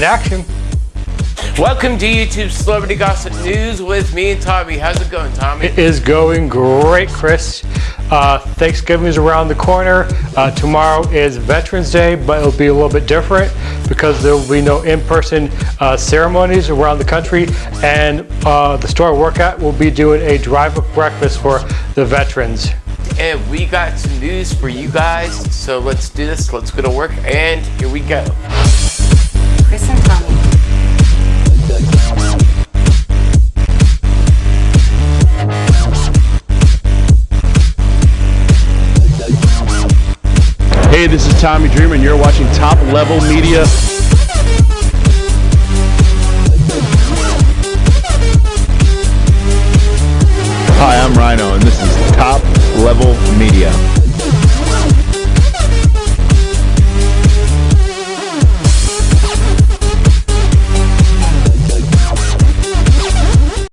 and action. Welcome to YouTube Celebrity Gossip News with me and Tommy. How's it going, Tommy? It is going great, Chris. Uh, Thanksgiving is around the corner. Uh, tomorrow is Veterans Day, but it'll be a little bit different because there will be no in-person uh, ceremonies around the country. And uh, the store I work at will be doing a drive-up breakfast for the veterans. And we got some news for you guys. So let's do this. Let's go to work. And here we go. Tommy Dreamer, and you're watching Top Level Media. Hi, I'm Rhino, and this is Top Level Media.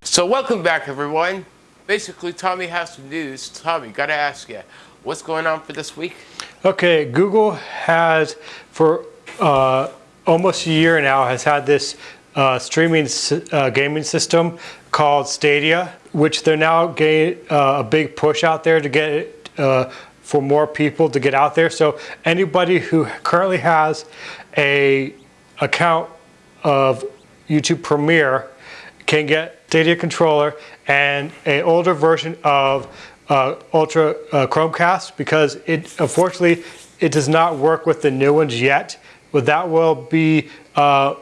So welcome back, everyone. Basically, Tommy has some news. Tommy, gotta ask you, what's going on for this week? Okay, Google has for uh, almost a year now has had this uh, streaming uh, gaming system called Stadia, which they're now getting uh, a big push out there to get it uh, for more people to get out there. So anybody who currently has a account of YouTube Premiere can get Stadia controller and an older version of uh, Ultra uh, Chromecast because it unfortunately it does not work with the new ones yet. But that will be uh,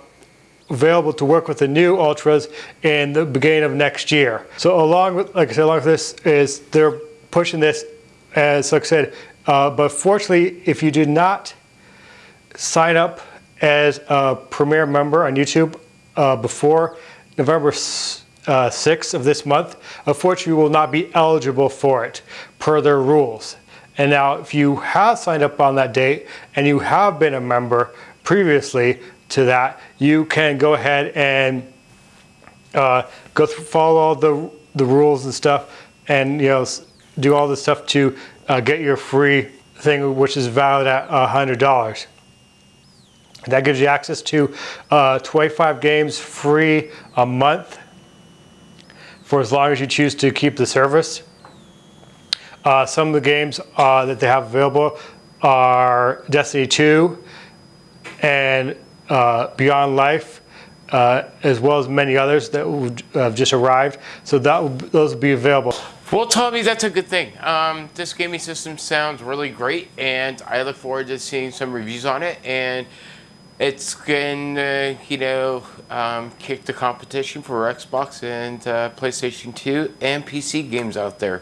available to work with the new Ultras in the beginning of next year. So along with, like I said, along with this is they're pushing this as like I said, uh, but fortunately, if you do not sign up as a Premier member on YouTube uh, before November uh, 6th of this month, unfortunately you will not be eligible for it per their rules. And now if you have signed up on that date and you have been a member previously to that, you can go ahead and uh, go through, follow all the, the rules and stuff and you know do all the stuff to uh, get your free thing which is valid at $100. That gives you access to uh, 25 games free a month for as long as you choose to keep the service. Uh, some of the games uh, that they have available are Destiny 2 and uh, Beyond Life, uh, as well as many others that have just arrived. So that will, those will be available. Well, Tommy, that's a good thing. Um, this gaming system sounds really great, and I look forward to seeing some reviews on it. And it's gonna, you know, um, kick the competition for Xbox and uh, PlayStation 2 and PC games out there.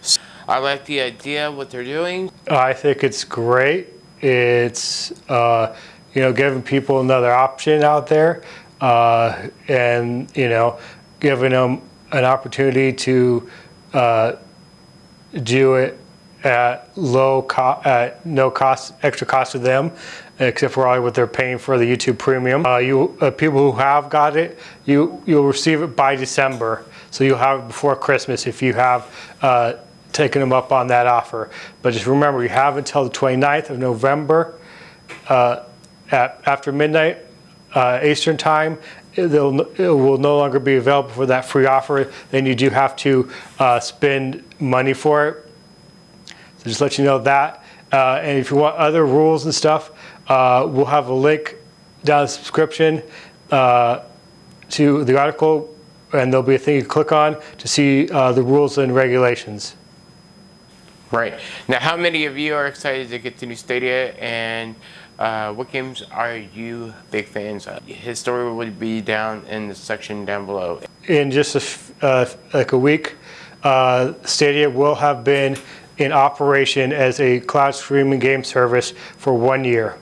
So I like the idea what they're doing. I think it's great. It's uh, you know giving people another option out there, uh, and you know giving them an opportunity to uh, do it at low cost, at no cost, extra cost to them, except for all what they're paying for the YouTube Premium. Uh, you uh, people who have got it, you you'll receive it by December, so you'll have it before Christmas if you have uh, taken them up on that offer. But just remember, you have until the 29th of November uh, at after midnight uh, Eastern time. It, it, will no longer be available for that free offer. Then you do have to uh, spend money for it. So just let you know that. and if you want other rules and stuff, uh, we'll have a link down the subscription uh, to the article and there'll be a thing you click on to see uh, the rules and regulations. Right. Now, how many of you are excited to get the new Stadia and uh, what games are you big fans of? His story will be down in the section down below. In just a, uh, like a week, uh, Stadia will have been in operation as a cloud streaming game service for one year.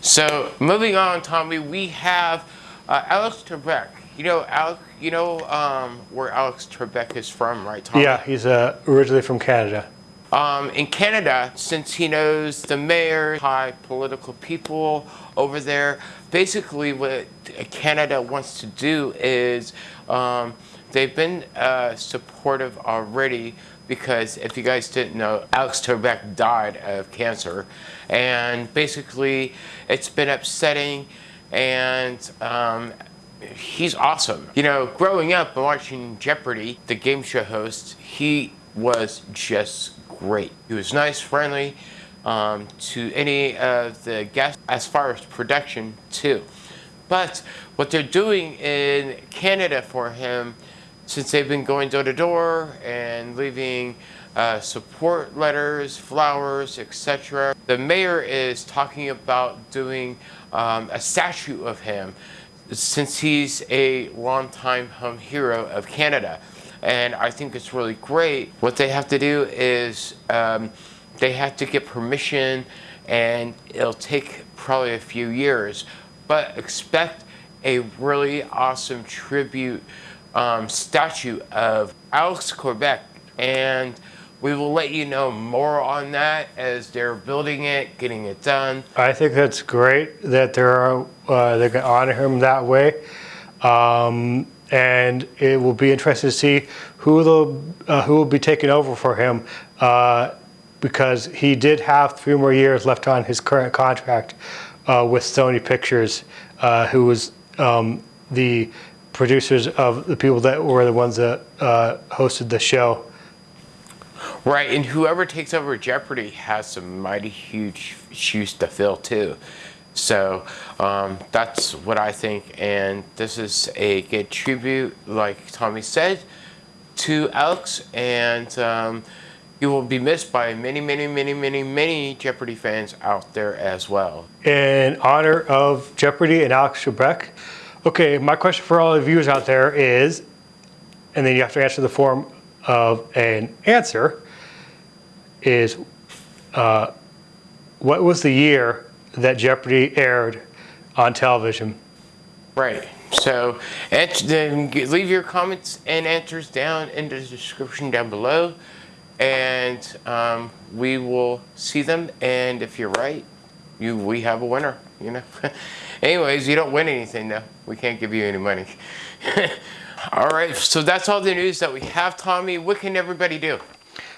So moving on, Tommy, we have uh, Alex Trebek. You know, Alex, you know um, where Alex Trebek is from, right, Tommy? Yeah, he's uh, originally from Canada. Um, in Canada, since he knows the mayor, high political people over there, basically what Canada wants to do is um, they've been uh, supportive already because if you guys didn't know, Alex Trebek died of cancer. And basically, it's been upsetting and um, he's awesome. You know, growing up and watching Jeopardy, the game show host, he was just great. He was nice, friendly um, to any of the guests as far as production too. But what they're doing in Canada for him, since they've been going door to door and leaving uh, support letters, flowers, etc. The mayor is talking about doing um, a statue of him since he's a longtime home hero of Canada. And I think it's really great. What they have to do is um, they have to get permission and it'll take probably a few years, but expect a really awesome tribute um, statue of Alex Trebek. And we will let you know more on that as they're building it, getting it done. I think that's great that they're uh, they're going to honor him that way, um, and it will be interesting to see who uh, who will be taking over for him uh, because he did have three more years left on his current contract uh, with Sony Pictures, uh, who was um, the producers of the people that were the ones that uh, hosted the show. Right, and whoever takes over Jeopardy has some mighty huge shoes to fill too. So um, that's what I think, and this is a good tribute, like Tommy said, to Alex, and um, you will be missed by many, many, many, many, many Jeopardy fans out there as well. In honor of Jeopardy and Alex Trebek. Okay, my question for all the viewers out there is, and then you have to answer the form of an answer, is uh, what was the year that Jeopardy aired on television? Right. So leave your comments and answers down in the description down below, and um, we will see them. And if you're right, you we have a winner. You know. Anyways, you don't win anything though. We can't give you any money. all right. So that's all the news that we have, Tommy. What can everybody do?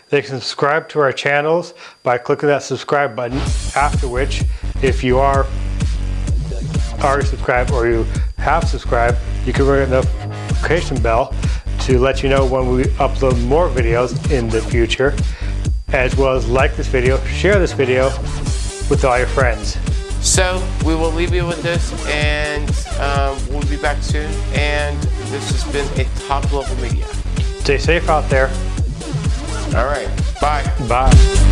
They can subscribe to our channels by clicking that subscribe button, after which, if you are already subscribed or you have subscribed, you can ring the notification bell to let you know when we upload more videos in the future, as well as like this video, share this video with all your friends. So we will leave you with this and um, we'll be back soon. And this has been a top level media. Stay safe out there. All right. Bye. Bye.